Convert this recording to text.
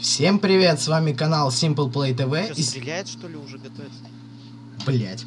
Всем привет, с вами канал Simple Play TV. Что, И... стреляет, что ли, уже готовится? Блять.